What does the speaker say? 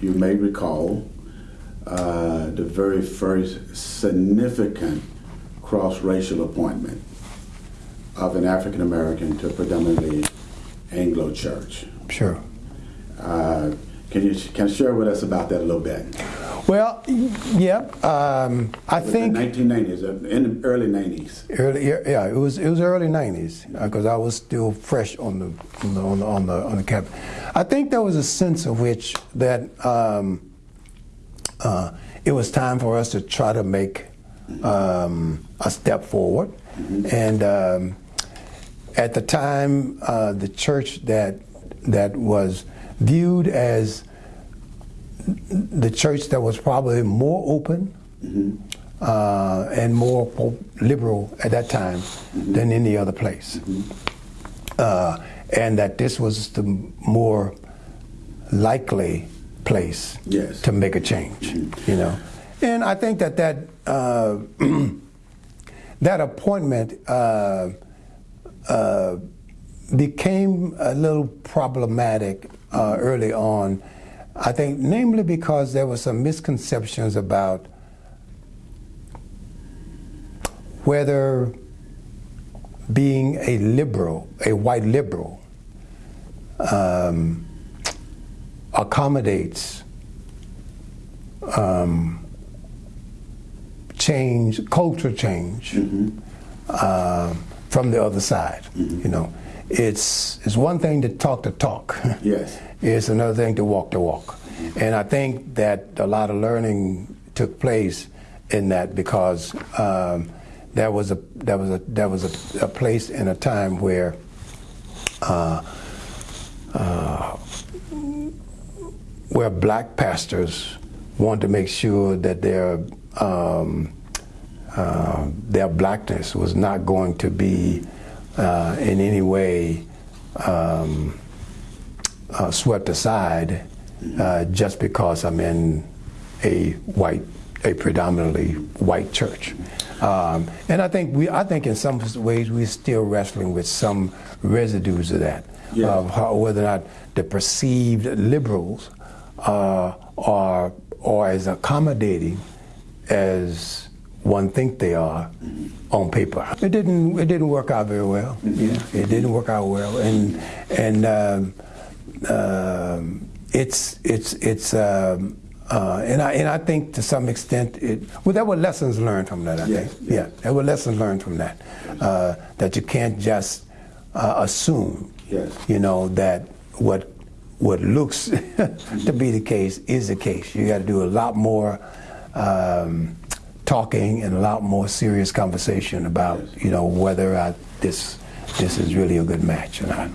you may recall uh, the very first significant cross-racial appointment of an African American to a predominantly Anglo church. Sure. Uh, can you can you share with us about that a little bit? Well, yeah, um, I think 1990s, uh, in the early 90s. early, yeah, it was it was early '90s because I was still fresh on the on the on the on the, on the cabinet. I think there was a sense of which that um, uh, it was time for us to try to make um, a step forward, and um, at the time, uh, the church that that was viewed as the church that was probably more open uh, and more liberal at that time than any other place. Uh, and that this was the more likely place Yes. to make a change, you know. And I think that that, uh, that appointment uh, uh, became a little problematic uh, early on. I think, namely because there were some misconceptions about whether being a liberal, a white liberal, um, accommodates um, change, culture change uh, from the other side. You know, it's it's one thing to talk the talk. Yes. It's another thing to walk the walk, and I think that a lot of learning took place in that because um, there was a there was a there was a, a place in a time where. Uh, uh, where black pastors wanted to make sure that their um, uh, their blackness was not going to be uh, in any way um, uh, swept aside uh, just because I'm in a white, a predominantly white church. Um, and I think we, I think in some ways we're still wrestling with some residues of that, Yeah. of how, whether or not the perceived liberals uh, are are as accommodating as one think they are on paper. It didn't it didn't work out very well. Yeah, it didn't work out well, and and um, um, it's it's it's. Um, uh, and I and I think to some extent it well there were lessons learned from that I Yes, think yeah there were lessons learned from that uh, that you can't just uh, assume Yes. you know that what what looks to be the case is the case. You got to do a lot more um, talking and a lot more serious conversation about you know whether I, this this is really a good match or not.